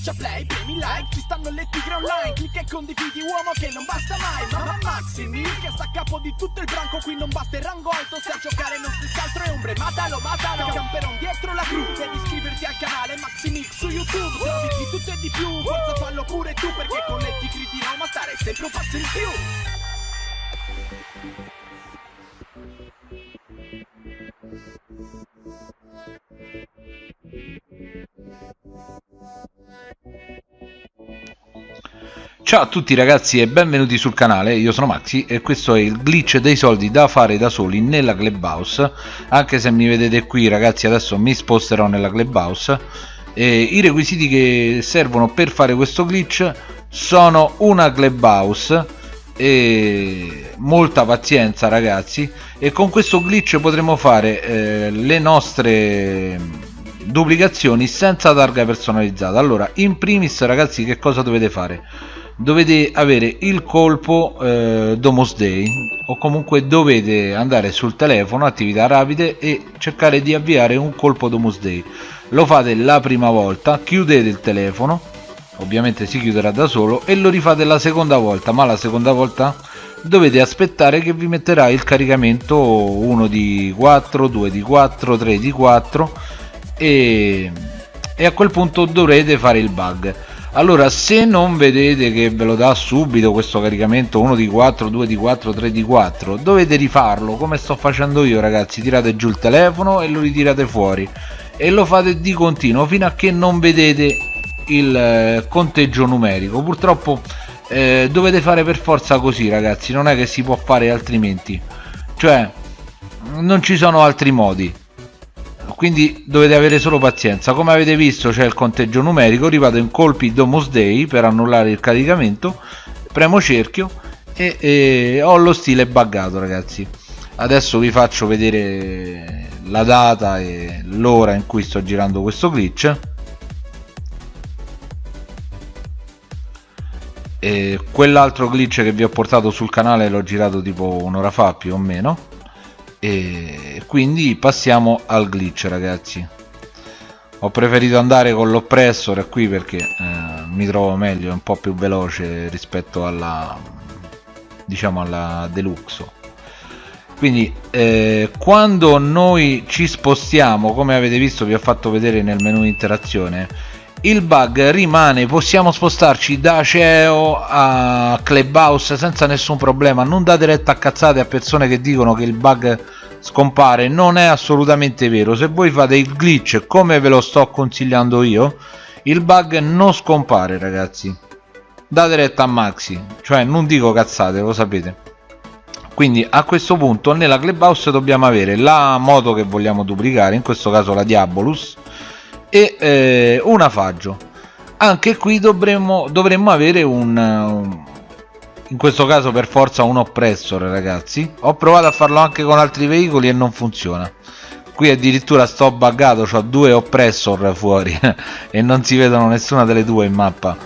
Schiaccia play, premi like, ci stanno le tigre online Clicca e condividi uomo che non basta mai Mamma Maximi, che sta a capo di tutto il branco Qui non basta il rango alto, se a giocare non si altro è ombre Matalo, matalo, camperon dietro la cru Devi iscriverti al canale Maximix su YouTube Trovi di tutto e di più, forza fallo pure tu Perché con le tigri di Roma stare sempre un passo in più Ciao a tutti ragazzi e benvenuti sul canale, io sono Maxi e questo è il glitch dei soldi da fare da soli nella Clubhouse. Anche se mi vedete qui ragazzi adesso mi sposterò nella Clubhouse. E i requisiti che servono per fare questo glitch sono una Clubhouse e molta pazienza ragazzi. E con questo glitch potremo fare eh, le nostre duplicazioni senza targa personalizzata. Allora in primis ragazzi che cosa dovete fare dovete avere il colpo eh, Domus Day o comunque dovete andare sul telefono attività rapide e cercare di avviare un colpo Domus Day lo fate la prima volta chiudete il telefono ovviamente si chiuderà da solo e lo rifate la seconda volta. Ma la seconda volta dovete aspettare che vi metterà il caricamento 1 di 4 2 di 4 3 di 4 e, e a quel punto dovrete fare il bug allora se non vedete che ve lo dà subito questo caricamento 1 di 4 2 di 4 3 di 4 dovete rifarlo come sto facendo io ragazzi. Tirate giù il telefono e lo ritirate fuori. E lo fate di continuo fino a che non vedete il eh, conteggio numerico. Purtroppo eh, dovete fare per forza così ragazzi. Non è che si può fare altrimenti. Cioè non ci sono altri modi quindi dovete avere solo pazienza. Come avete visto c'è il conteggio numerico. Rivado in colpi Domus Day per annullare il caricamento. Premo cerchio e, e ho lo stile buggato ragazzi. Adesso vi faccio vedere la data e l'ora in cui sto girando questo glitch. E quell'altro glitch che vi ho portato sul canale l'ho girato tipo un'ora fa più o meno. E quindi passiamo al glitch ragazzi. Ho preferito andare con l'oppressor qui perché eh, mi trovo meglio è un po' più veloce rispetto alla diciamo alla deluxo. Quindi eh, quando noi ci spostiamo come avete visto vi ho fatto vedere nel menu interazione il bug rimane possiamo spostarci da CEO a Clubhouse senza nessun problema. Non date retta a cazzate a persone che dicono che il bug scompare non è assolutamente vero. Se voi fate il glitch come ve lo sto consigliando io il bug non scompare ragazzi. Date retta a Maxi. Cioè non dico cazzate lo sapete. Quindi a questo punto nella clubhouse dobbiamo avere la moto che vogliamo duplicare in questo caso la Diabolus e eh, un afaggio. Anche qui dovremmo, dovremmo avere un, un, in questo caso per forza un oppressor ragazzi. Ho provato a farlo anche con altri veicoli e non funziona. Qui addirittura sto buggato ho due oppressor fuori e non si vedono nessuna delle due in mappa.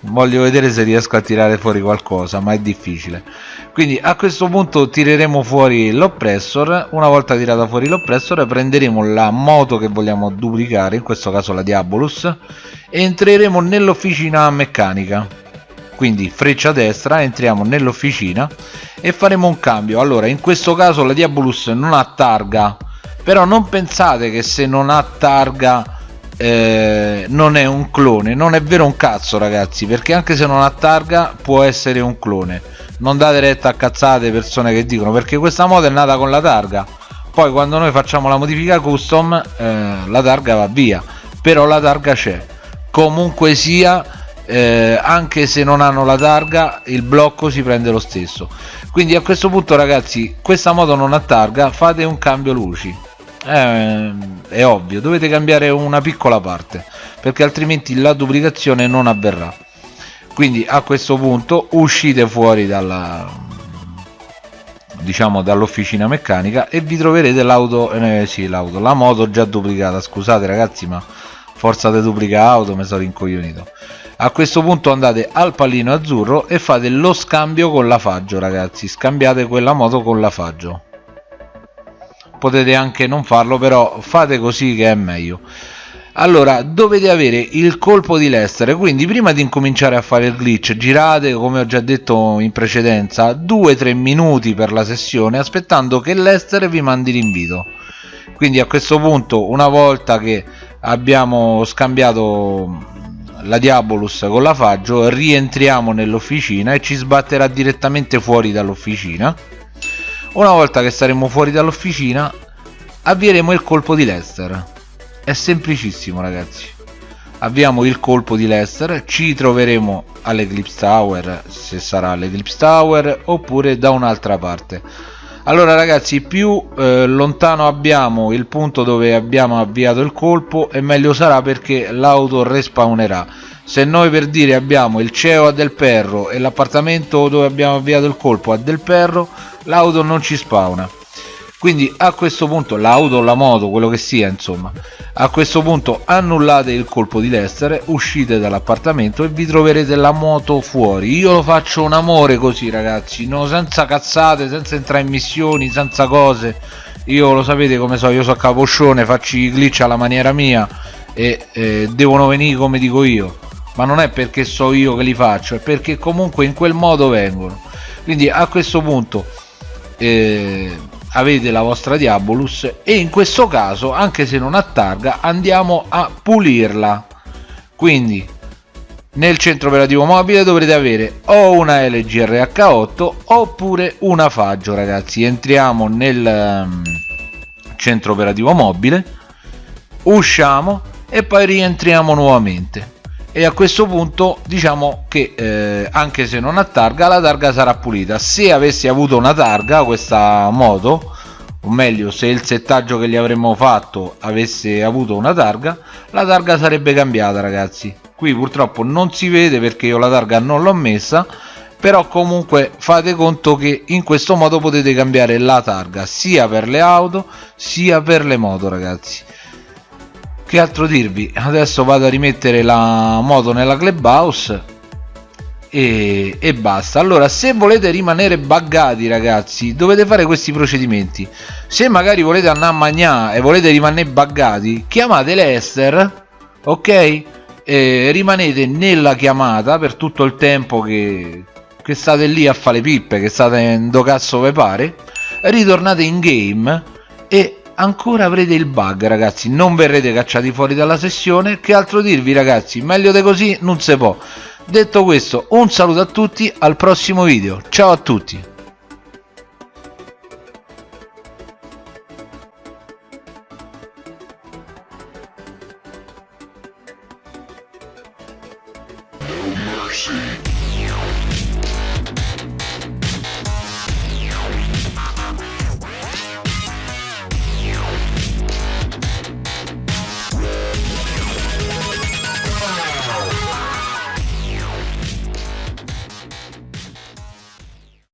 Voglio vedere se riesco a tirare fuori qualcosa ma è difficile. Quindi a questo punto tireremo fuori l'oppressor. Una volta tirata fuori l'oppressor prenderemo la moto che vogliamo duplicare in questo caso la Diabolus e entreremo nell'officina meccanica quindi freccia destra entriamo nell'officina e faremo un cambio. Allora in questo caso la Diabolus non ha targa però non pensate che se non ha targa eh, non è un clone. Non è vero un cazzo ragazzi perché anche se non ha targa può essere un clone. Non date retta a cazzate persone che dicono perché questa moto è nata con la targa. Poi quando noi facciamo la modifica custom eh, la targa va via però la targa c'è. Comunque sia eh, anche se non hanno la targa il blocco si prende lo stesso. Quindi a questo punto ragazzi questa moto non ha targa fate un cambio luci. Eh, è ovvio dovete cambiare una piccola parte perché altrimenti la duplicazione non avverrà. Quindi a questo punto uscite fuori dalla diciamo dall'officina meccanica e vi troverete l'auto eh, sì l'auto la moto già duplicata. Scusate ragazzi ma forza di duplica auto mi sono rincoglionito. A questo punto andate al pallino azzurro e fate lo scambio con la faggio ragazzi. Scambiate quella moto con la faggio. Potete anche non farlo però fate così che è meglio. Allora dovete avere il colpo di Lester. Quindi prima di incominciare a fare il glitch girate come ho già detto in precedenza 2-3 minuti per la sessione aspettando che Lester vi mandi l'invito. Quindi a questo punto una volta che abbiamo scambiato la Diabolus con la Faggio rientriamo nell'officina e ci sbatterà direttamente fuori dall'officina. Una volta che saremo fuori dall'officina avvieremo il colpo di Lester. È semplicissimo ragazzi. Abbiamo il colpo di Lester ci troveremo all'Eclipse Tower se sarà all'Eclipse Tower oppure da un'altra parte allora ragazzi più eh, lontano abbiamo il punto dove abbiamo avviato il colpo e meglio sarà perché l'auto respawnerà. Se noi per dire abbiamo il CEO a Del Perro e l'appartamento dove abbiamo avviato il colpo a Del Perro l'auto non ci spawna quindi a questo punto l'auto o la moto quello che sia insomma a questo punto annullate il colpo di Lester uscite dall'appartamento e vi troverete la moto fuori. Io lo faccio un amore così ragazzi no, senza cazzate senza entrare in missioni senza cose. Io lo sapete come so io so caposcione faccio i glitch alla maniera mia e eh, devono venire come dico io. Ma non è perché so io che li faccio è perché comunque in quel modo vengono. Quindi a questo punto eh, avete la vostra Diabolus e in questo caso anche se non ha targa andiamo a pulirla. Quindi nel centro operativo mobile dovrete avere o una LG RH8 oppure una Faggio ragazzi. Entriamo nel um, centro operativo mobile usciamo e poi rientriamo nuovamente e a questo punto diciamo che eh, anche se non ha targa la targa sarà pulita. Se avessi avuto una targa questa moto o meglio se il settaggio che gli avremmo fatto avesse avuto una targa la targa sarebbe cambiata ragazzi. Qui purtroppo non si vede perché io la targa non l'ho messa però comunque fate conto che in questo modo potete cambiare la targa sia per le auto sia per le moto ragazzi che altro dirvi? Adesso vado a rimettere la moto nella clubhouse e, e, basta. Allora se volete rimanere buggati ragazzi dovete fare questi procedimenti. Se magari volete andare a mangiare e volete rimanere buggati chiamate l'Ester ok? E rimanete nella chiamata per tutto il tempo che, che state lì a fare pippe che state in do cazzo ve pare. Ritornate in game ancora avrete il bug ragazzi. Non verrete cacciati fuori dalla sessione. Che altro dirvi ragazzi? Meglio di così non si può. Detto questo un saluto a tutti al prossimo video. Ciao a tutti